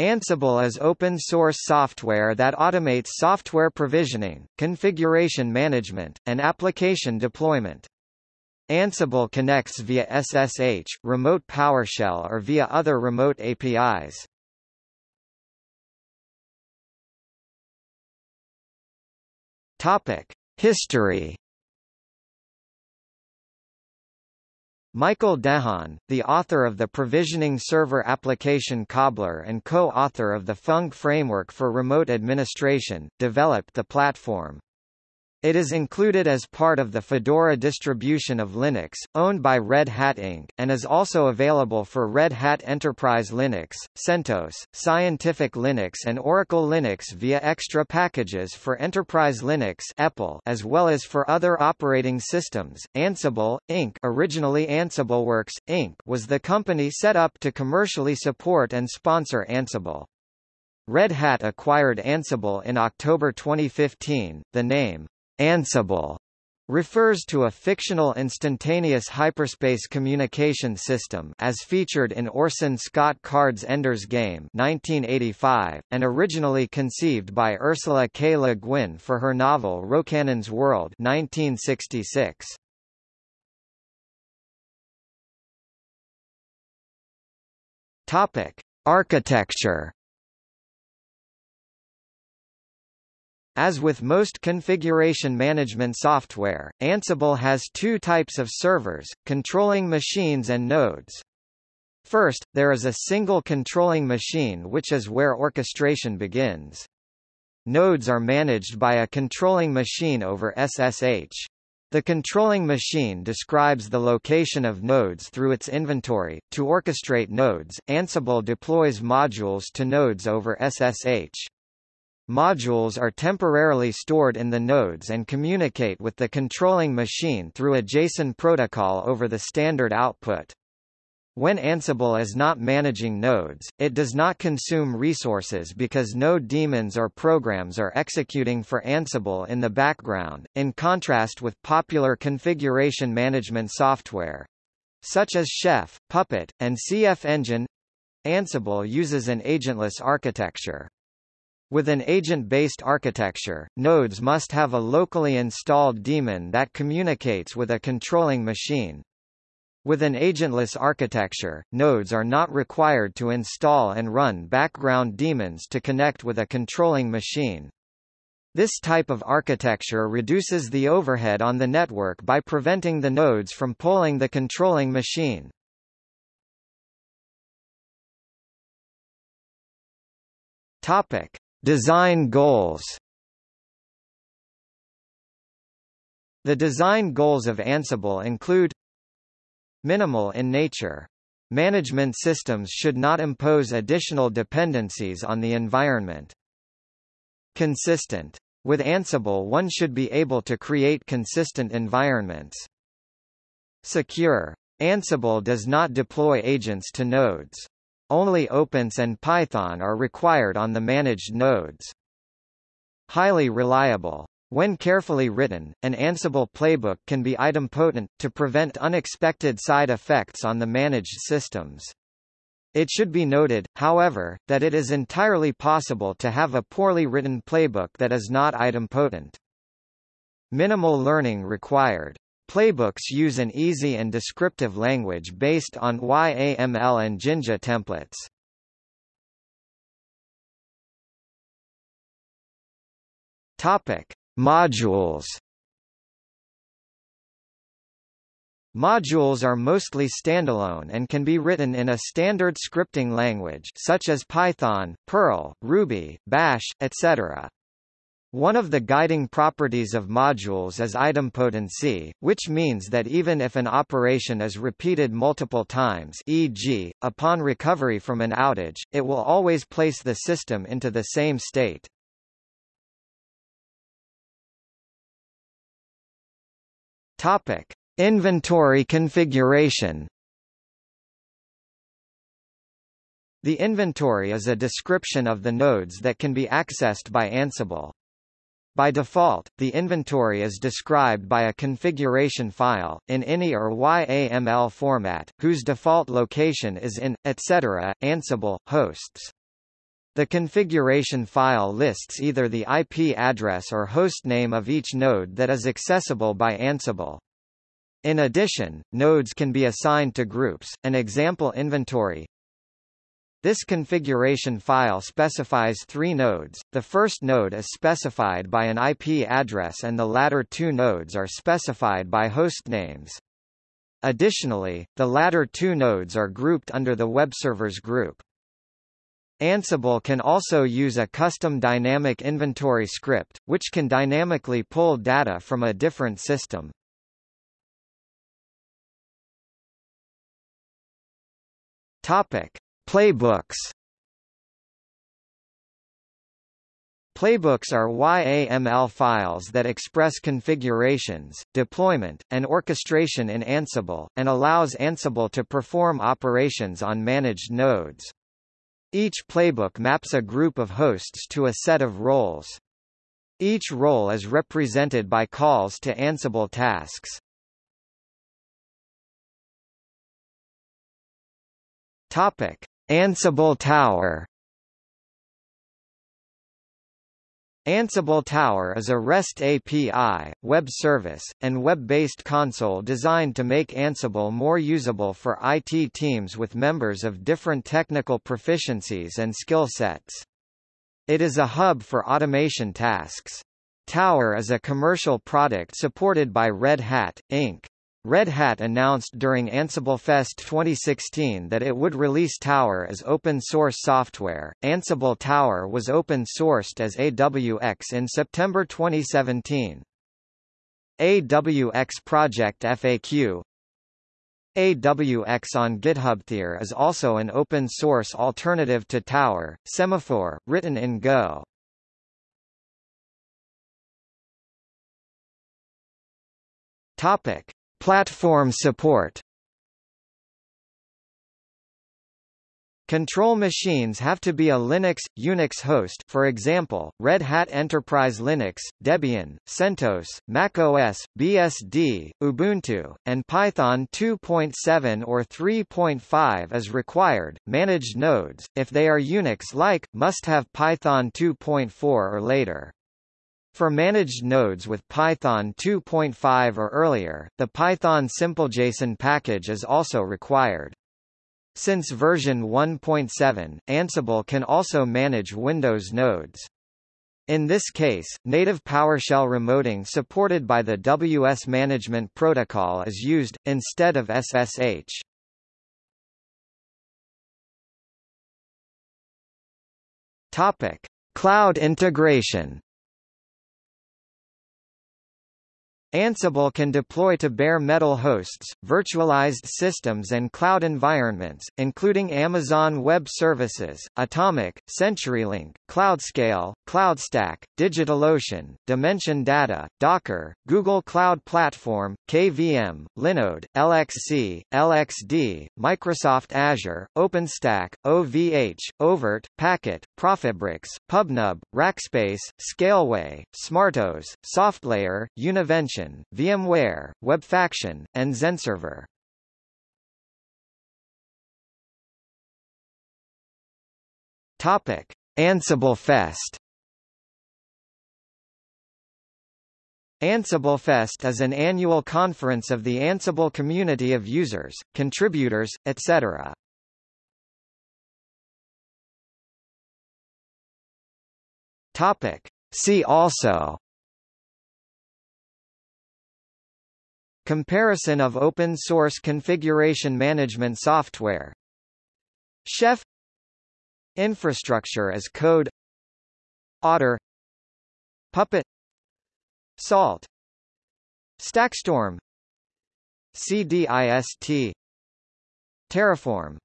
Ansible is open-source software that automates software provisioning, configuration management, and application deployment. Ansible connects via SSH, remote PowerShell or via other remote APIs. History Michael DeHaan, the author of the Provisioning Server Application Cobbler and co-author of the Func framework for remote administration, developed the platform. It is included as part of the Fedora distribution of Linux, owned by Red Hat Inc., and is also available for Red Hat Enterprise Linux, CentOS, Scientific Linux and Oracle Linux via extra packages for Enterprise Linux as well as for other operating systems. Ansible, Inc. originally AnsibleWorks, Inc. was the company set up to commercially support and sponsor Ansible. Red Hat acquired Ansible in October 2015. The name Ansible refers to a fictional instantaneous hyperspace communication system as featured in Orson Scott Card's Ender's Game 1985, and originally conceived by Ursula K. Le Guin for her novel Rocannon's World 1966. Topic: Architecture As with most configuration management software, Ansible has two types of servers, controlling machines and nodes. First, there is a single controlling machine which is where orchestration begins. Nodes are managed by a controlling machine over SSH. The controlling machine describes the location of nodes through its inventory. To orchestrate nodes, Ansible deploys modules to nodes over SSH. Modules are temporarily stored in the nodes and communicate with the controlling machine through a JSON protocol over the standard output. When Ansible is not managing nodes, it does not consume resources because node daemons or programs are executing for Ansible in the background, in contrast with popular configuration management software such as Chef, Puppet, and CF Engine. Ansible uses an agentless architecture. With an agent-based architecture, nodes must have a locally installed daemon that communicates with a controlling machine. With an agentless architecture, nodes are not required to install and run background daemons to connect with a controlling machine. This type of architecture reduces the overhead on the network by preventing the nodes from polling the controlling machine. Topic: Design goals The design goals of Ansible include Minimal in nature. Management systems should not impose additional dependencies on the environment. Consistent. With Ansible one should be able to create consistent environments. Secure. Ansible does not deploy agents to nodes. Only OpenSSH and Python are required on the managed nodes. Highly reliable. When carefully written, an Ansible playbook can be idempotent, to prevent unexpected side effects on the managed systems. It should be noted, however, that it is entirely possible to have a poorly written playbook that is not idempotent. Minimal learning required. Playbooks use an easy and descriptive language based on YAML and Jinja templates. Topic: Modules. Modules are mostly standalone and can be written in a standard scripting language such as Python, Perl, Ruby, Bash, etc. One of the guiding properties of modules is idempotency, which means that even if an operation is repeated multiple times e.g., upon recovery from an outage, it will always place the system into the same state. Topic. Inventory configuration The inventory is a description of the nodes that can be accessed by Ansible. By default, the inventory is described by a configuration file, in INI or YAML format, whose default location is in, etc., Ansible, hosts. The configuration file lists either the IP address or host name of each node that is accessible by Ansible. In addition, nodes can be assigned to groups, an example inventory. This configuration file specifies three nodes, the first node is specified by an IP address and the latter two nodes are specified by hostnames. Additionally, the latter two nodes are grouped under the webservers group. Ansible can also use a custom dynamic inventory script, which can dynamically pull data from a different system. Topic: Playbooks. Playbooks are YAML files that express configurations, deployment, and orchestration in Ansible, and allows Ansible to perform operations on managed nodes. Each playbook maps a group of hosts to a set of roles. Each role is represented by calls to Ansible tasks. Topic: Ansible Tower Ansible Tower is a REST API, web service, and web-based console designed to make Ansible more usable for IT teams with members of different technical proficiencies and skill sets. It is a hub for automation tasks. Tower is a commercial product supported by Red Hat, Inc. Red Hat announced during Ansible Fest 2016 that it would release Tower as open source software. Ansible Tower was open sourced as AWX in September 2017. AWX Project FAQ AWX on GitHub is also an open source alternative to Tower, Semaphore, written in Go. Topic: Platform support Control machines have to be a Linux, Unix host for example, Red Hat Enterprise Linux, Debian, CentOS, macOS, BSD, Ubuntu, and Python 2.7 or 3.5 is required. Managed nodes, if they are Unix-like, must have Python 2.4 or later. For managed nodes with Python 2.5 or earlier, the Python SimpleJSON package is also required. Since version 1.7, Ansible can also manage Windows nodes. In this case, native PowerShell remoting supported by the WS Management Protocol is used, instead of SSH. Topic. Cloud integration Ansible can deploy to bare metal hosts, virtualized systems and cloud environments, including Amazon Web Services, Atomic, CenturyLink, CloudScale, CloudStack, DigitalOcean, Dimension Data, Docker, Google Cloud Platform, KVM, Linode, LXC, LXD, Microsoft Azure, OpenStack, OVH, oVirt, Packet, ProfitBricks, PubNub, Rackspace, Scaleway, SmartOS, SoftLayer, Univention, VMware, WebFaction, and XenServer. Topic: Ansible Fest. Ansible Fest is an annual conference of the Ansible community of users, contributors, etc. Topic: See also Comparison of open source configuration management software. Chef Infrastructure as code. Otter. Puppet. Salt. Stackstorm. CDIST Terraform